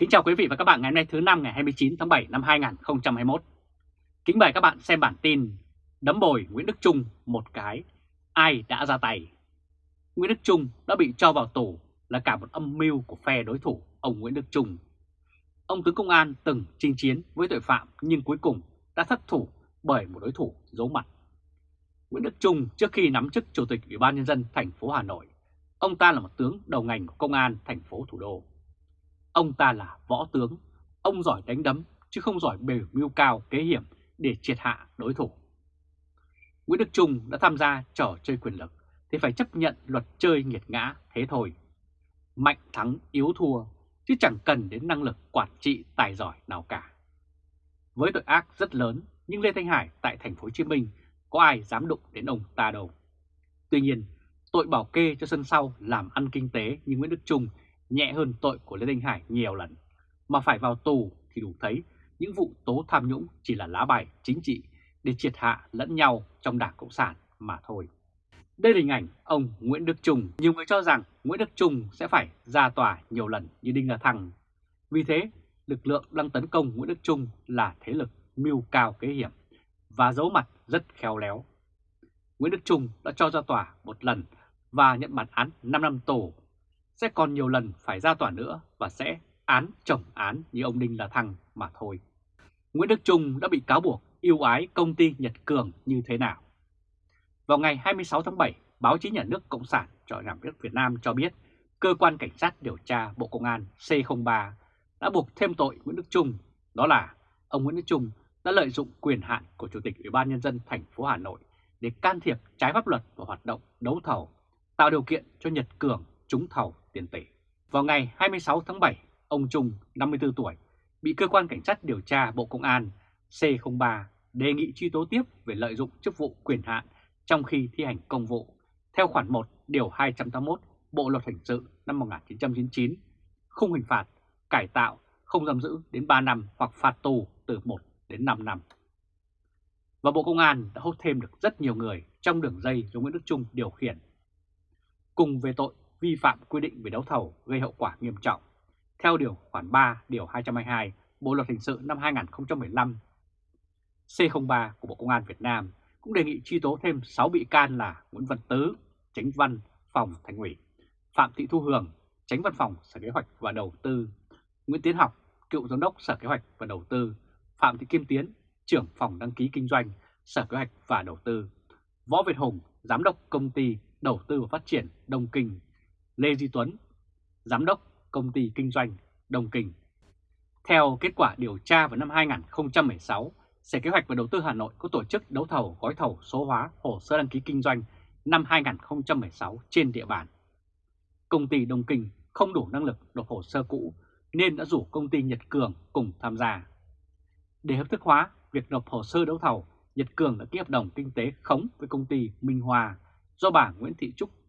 Kính chào quý vị và các bạn ngày hôm nay thứ năm ngày 29 tháng 7 năm 2021. Kính mời các bạn xem bản tin Đấm bồi Nguyễn Đức Trung một cái, ai đã ra tay? Nguyễn Đức Trung đã bị cho vào tù là cả một âm mưu của phe đối thủ ông Nguyễn Đức Trung. Ông tướng công an từng chinh chiến với tội phạm nhưng cuối cùng đã thất thủ bởi một đối thủ giấu mặt. Nguyễn Đức Trung trước khi nắm chức Chủ tịch Ủy ban Nhân dân thành phố Hà Nội, ông ta là một tướng đầu ngành của công an thành phố thủ đô. Ông ta là võ tướng, ông giỏi đánh đấm chứ không giỏi bề mưu cao kế hiểm để triệt hạ đối thủ. Nguyễn Đức Trung đã tham gia trò chơi quyền lực thì phải chấp nhận luật chơi nghiệt ngã thế thôi. Mạnh thắng yếu thua chứ chẳng cần đến năng lực quản trị tài giỏi nào cả. Với tội ác rất lớn nhưng Lê Thanh Hải tại thành phố Hồ Chí Minh có ai dám đụng đến ông ta đâu. Tuy nhiên, tội bảo kê cho sân sau làm ăn kinh tế như Nguyễn Đức Trung nhẹ hơn tội của Lê Thanh Hải nhiều lần, mà phải vào tù thì đủ thấy những vụ tố tham nhũng chỉ là lá bài chính trị để triệt hạ lẫn nhau trong Đảng Cộng sản mà thôi. Đây là hình ảnh ông Nguyễn Đức Trung. Nhiều người cho rằng Nguyễn Đức Trung sẽ phải ra tòa nhiều lần như Đinh La Thăng. Vì thế, lực lượng đang tấn công Nguyễn Đức Trung là thế lực mưu cao kế hiểm và giấu mặt rất khéo léo. Nguyễn Đức Trung đã cho ra tòa một lần và nhận bản án 5 năm tù sẽ còn nhiều lần phải ra tòa nữa và sẽ án chồng án như ông Đinh La Thăng mà thôi. Nguyễn Đức Trung đã bị cáo buộc yêu ái công ty Nhật Cường như thế nào? Vào ngày 26 tháng 7, báo chí nhà nước Cộng sản cho nhà nước Việt Nam cho biết cơ quan cảnh sát điều tra Bộ Công an C03 đã buộc thêm tội Nguyễn Đức Trung, đó là ông Nguyễn Đức Trung đã lợi dụng quyền hạn của Chủ tịch Ủy ban Nhân dân thành phố Hà Nội để can thiệp trái pháp luật vào hoạt động đấu thầu, tạo điều kiện cho Nhật Cường trúng thầu tiền tỷ. Vào ngày 26 tháng 7, ông Trung, 54 tuổi, bị cơ quan cảnh sát điều tra Bộ Công an C03 đề nghị truy tố tiếp về lợi dụng chức vụ quyền hạn trong khi thi hành công vụ theo khoản 1 điều 281 Bộ luật hình sự năm 1999, khung hình phạt cải tạo không giam giữ đến 3 năm hoặc phạt tù từ 1 đến 5 năm. Và Bộ Công an đã hốt thêm được rất nhiều người trong đường dây do Nguyễn Đức Trung điều khiển. Cùng về tội vi phạm quy định về đấu thầu gây hậu quả nghiêm trọng. Theo Điều khoản 3 Điều 222 Bộ Luật Hình sự năm 2015, C03 của Bộ Công an Việt Nam cũng đề nghị truy tố thêm 6 bị can là Nguyễn Văn Tứ, Tránh Văn Phòng Thành ủy, Phạm Thị Thu Hường, Tránh Văn phòng Sở Kế hoạch và Đầu tư, Nguyễn Tiến Học, Cựu Giám đốc Sở Kế hoạch và Đầu tư, Phạm Thị Kim Tiến, Trưởng phòng đăng ký kinh doanh, Sở Kế hoạch và Đầu tư, Võ Việt Hùng, Giám đốc Công ty Đầu tư và Phát triển Đông Kinh, Lê Duy Tuấn, Giám đốc Công ty Kinh doanh Đồng Kình. Theo kết quả điều tra vào năm 2016, Sở Kế hoạch và Đầu tư Hà Nội có tổ chức đấu thầu gói thầu số hóa hồ sơ đăng ký kinh doanh năm 2016 trên địa bàn. Công ty Đông Kinh không đủ năng lực nộp hồ sơ cũ nên đã rủ công ty Nhật Cường cùng tham gia. Để hợp thức hóa việc nộp hồ sơ đấu thầu, Nhật Cường đã ký hợp đồng kinh tế khống với công ty Minh Hòa do bà Nguyễn Thị Trúc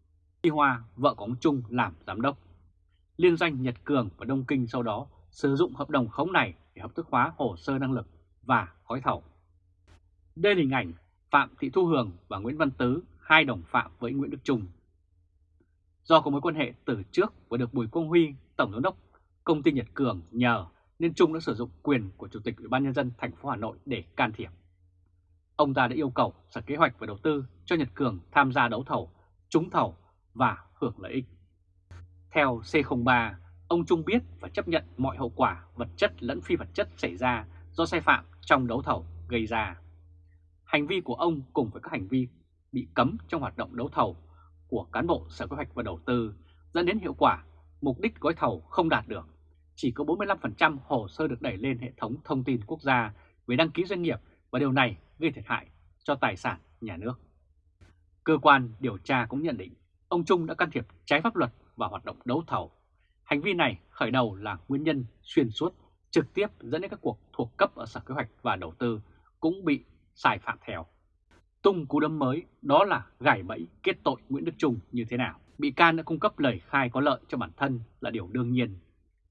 Y Hoa, vợ của ông Trung làm giám đốc. Liên doanh Nhật Cường và Đông Kinh sau đó sử dụng hợp đồng khống này để hợp thức hóa hồ sơ năng lực và gói thầu. Đây là hình ảnh Phạm Thị Thu Hường và Nguyễn Văn Tứ, hai đồng phạm với Nguyễn Đức Trung. Do có mối quan hệ từ trước và được Bùi Quang Huy, Tổng giám đốc công ty Nhật Cường nhờ nên Trung đã sử dụng quyền của Chủ tịch Ủy ban nhân dân thành phố Hà Nội để can thiệp. Ông ta đã yêu cầu Sở Kế hoạch và Đầu tư cho Nhật Cường tham gia đấu thầu, trúng thầu và hưởng lợi ích. Theo C03, ông Trung biết và chấp nhận mọi hậu quả vật chất lẫn phi vật chất xảy ra do sai phạm trong đấu thầu gây ra. Hành vi của ông cùng với các hành vi bị cấm trong hoạt động đấu thầu của cán bộ Sở Kế hoạch và Đầu tư dẫn đến hiệu quả mục đích gói thầu không đạt được. Chỉ có 45% hồ sơ được đẩy lên hệ thống thông tin quốc gia về đăng ký doanh nghiệp và điều này gây thiệt hại cho tài sản nhà nước. Cơ quan điều tra cũng nhận định ông Trung đã can thiệp trái pháp luật vào hoạt động đấu thầu. Hành vi này khởi đầu là nguyên nhân xuyên suốt trực tiếp dẫn đến các cuộc thuộc cấp ở Sở Kế hoạch và Đầu tư cũng bị sai phạm theo. Tung cú đấm mới đó là gài bẫy kết tội Nguyễn Đức Trung như thế nào. Bị can đã cung cấp lời khai có lợi cho bản thân là điều đương nhiên.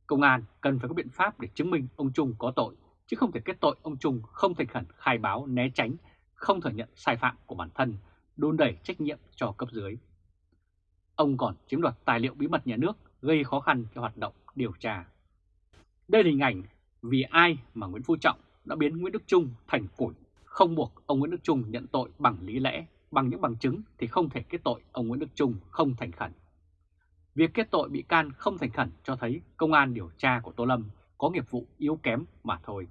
Công an cần phải có biện pháp để chứng minh ông Trung có tội, chứ không thể kết tội ông Trung không thành khẩn khai báo né tránh, không thừa nhận sai phạm của bản thân, đôn đẩy trách nhiệm cho cấp dưới. Ông còn chiếm đoạt tài liệu bí mật nhà nước gây khó khăn cho hoạt động điều tra. Đây là hình ảnh vì ai mà Nguyễn Phú Trọng đã biến Nguyễn Đức Trung thành củi, không buộc ông Nguyễn Đức Trung nhận tội bằng lý lẽ, bằng những bằng chứng thì không thể kết tội ông Nguyễn Đức Trung không thành khẩn. Việc kết tội bị can không thành khẩn cho thấy công an điều tra của Tô Lâm có nghiệp vụ yếu kém mà thôi.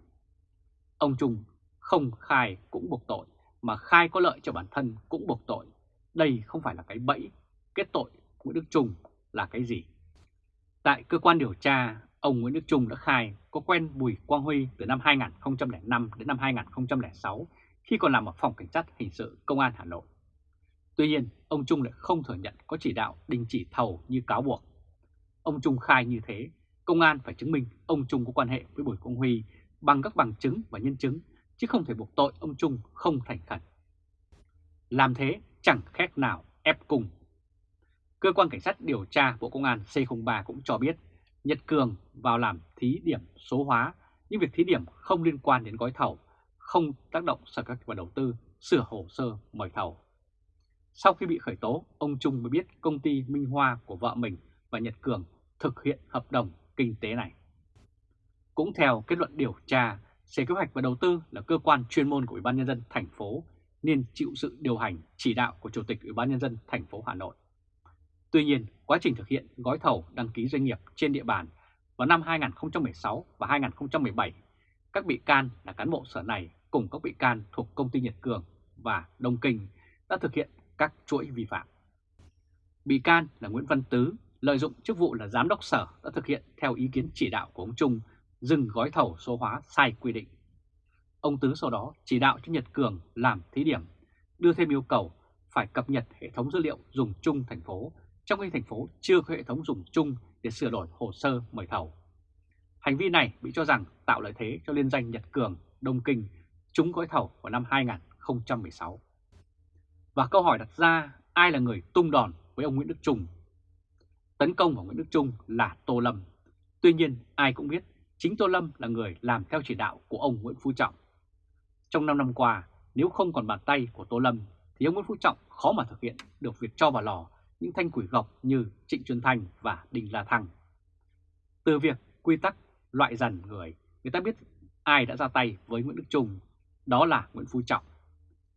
Ông Trung không khai cũng buộc tội, mà khai có lợi cho bản thân cũng buộc tội. Đây không phải là cái bẫy, kết tội Nguyễn Đức Trung là cái gì? Tại cơ quan điều tra, ông Nguyễn Đức Trung đã khai có quen Bùi Quang Huy từ năm 2005 đến năm 2006 khi còn làm ở phòng cảnh sát hình sự Công an Hà Nội. Tuy nhiên, ông Trung lại không thừa nhận có chỉ đạo đình chỉ thầu như cáo buộc. Ông Trung khai như thế, công an phải chứng minh ông Trung có quan hệ với Bùi Quang Huy bằng các bằng chứng và nhân chứng, chứ không thể buộc tội ông Trung không thành khẩn. Làm thế chẳng khác nào ép cung. Cơ quan Cảnh sát điều tra Bộ Công an C03 cũng cho biết Nhật Cường vào làm thí điểm số hóa, nhưng việc thí điểm không liên quan đến gói thầu, không tác động sở các và đầu tư, sửa hồ sơ mời thầu. Sau khi bị khởi tố, ông Trung mới biết công ty Minh Hoa của vợ mình và Nhật Cường thực hiện hợp đồng kinh tế này. Cũng theo kết luận điều tra, Sở Kế hoạch và Đầu tư là cơ quan chuyên môn của Ủy ban nhân dân thành phố nên chịu sự điều hành chỉ đạo của Chủ tịch Ủy ban nhân dân thành phố Hà Nội. Tuy nhiên, quá trình thực hiện gói thầu đăng ký doanh nghiệp trên địa bàn vào năm 2016 và 2017, các bị can là cán bộ sở này cùng các bị can thuộc công ty Nhật Cường và Đông Kinh đã thực hiện các chuỗi vi phạm. Bị can là Nguyễn Văn Tứ lợi dụng chức vụ là giám đốc sở đã thực hiện theo ý kiến chỉ đạo của ông Trung dừng gói thầu số hóa sai quy định. Ông Tứ sau đó chỉ đạo cho Nhật Cường làm thí điểm, đưa thêm yêu cầu phải cập nhật hệ thống dữ liệu dùng chung thành phố, trong khi thành phố chưa có hệ thống dùng chung để sửa đổi hồ sơ mời thầu. Hành vi này bị cho rằng tạo lợi thế cho liên danh Nhật Cường, Đông Kinh trúng gói thầu vào năm 2016. Và câu hỏi đặt ra ai là người tung đòn với ông Nguyễn Đức Trung? Tấn công vào Nguyễn Đức Trung là Tô Lâm. Tuy nhiên ai cũng biết chính Tô Lâm là người làm theo chỉ đạo của ông Nguyễn Phú Trọng. Trong 5 năm qua, nếu không còn bàn tay của Tô Lâm thì ông Nguyễn Phú Trọng khó mà thực hiện được việc cho vào lò những thanh quỷ gọc như Trịnh Xuân Thanh và Đinh La Thăng. Từ việc quy tắc loại dần người, người ta biết ai đã ra tay với Nguyễn Đức Trung, đó là Nguyễn Phú Trọng.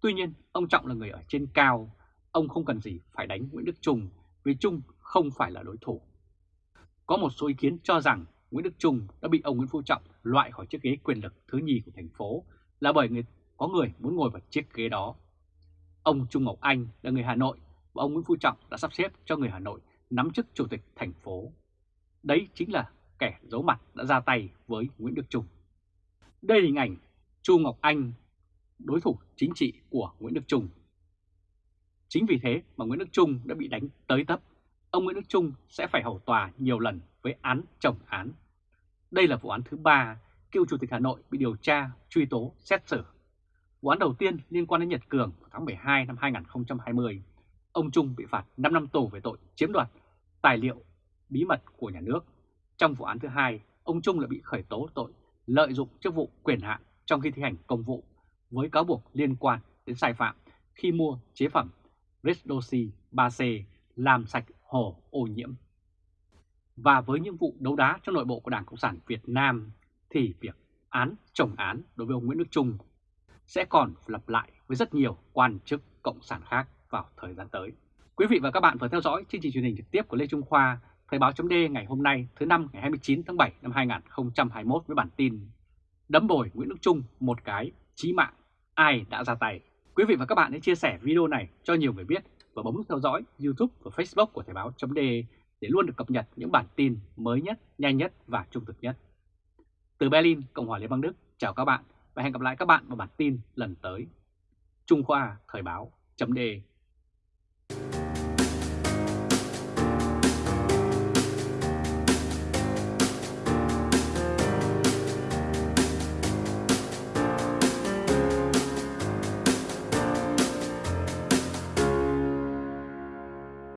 Tuy nhiên, ông Trọng là người ở trên cao, ông không cần gì phải đánh Nguyễn Đức Trung vì Trung không phải là đối thủ. Có một số ý kiến cho rằng Nguyễn Đức Trung đã bị ông Nguyễn Phú Trọng loại khỏi chiếc ghế quyền lực thứ nhì của thành phố là bởi người, có người muốn ngồi vào chiếc ghế đó. Ông Trung Ngọc Anh là người Hà Nội ông Nguyễn Phú Trọng đã sắp xếp cho người Hà Nội nắm chức chủ tịch thành phố. Đấy chính là kẻ giấu mặt đã ra tay với Nguyễn Đức Trung. Đây là hình ảnh Chu Ngọc Anh, đối thủ chính trị của Nguyễn Đức Trung. Chính vì thế mà Nguyễn Đức Trung đã bị đánh tới tấp. Ông Nguyễn Đức Trung sẽ phải hầu tòa nhiều lần với án chồng án. Đây là vụ án thứ ba cựu Chủ tịch Hà Nội bị điều tra, truy tố, xét xử. Vụ án đầu tiên liên quan đến Nhật Cường vào tháng 12 năm 2020. Ông Trung bị phạt 5 năm tù về tội chiếm đoạt tài liệu bí mật của nhà nước. Trong vụ án thứ hai, ông Trung lại bị khởi tố tội lợi dụng chức vụ quyền hạn trong khi thi hành công vụ với cáo buộc liên quan đến sai phạm khi mua chế phẩm Redoxy 3C làm sạch hồ ô nhiễm. Và với những vụ đấu đá trong nội bộ của Đảng Cộng sản Việt Nam thì việc án chồng án đối với ông Nguyễn Đức Trung sẽ còn lặp lại với rất nhiều quan chức Cộng sản khác vào thời gian tới. Quý vị và các bạn vừa theo dõi chương trình truyền hình trực tiếp của Lê Trung Khoa, Thời báo chấm ngày hôm nay thứ năm ngày 29 tháng 7 năm 2021 với bản tin Đấm bồi Nguyễn Đức Trung một cái chí mạng, ai đã ra tay. Quý vị và các bạn hãy chia sẻ video này cho nhiều người biết và bấm nút theo dõi YouTube và Facebook của Thời báo chấm để luôn được cập nhật những bản tin mới nhất, nhanh nhất và trung thực nhất. Từ Berlin, Cộng hòa Liên bang Đức, chào các bạn và hẹn gặp lại các bạn vào bản tin lần tới. Trung Khoa Thời báo chấm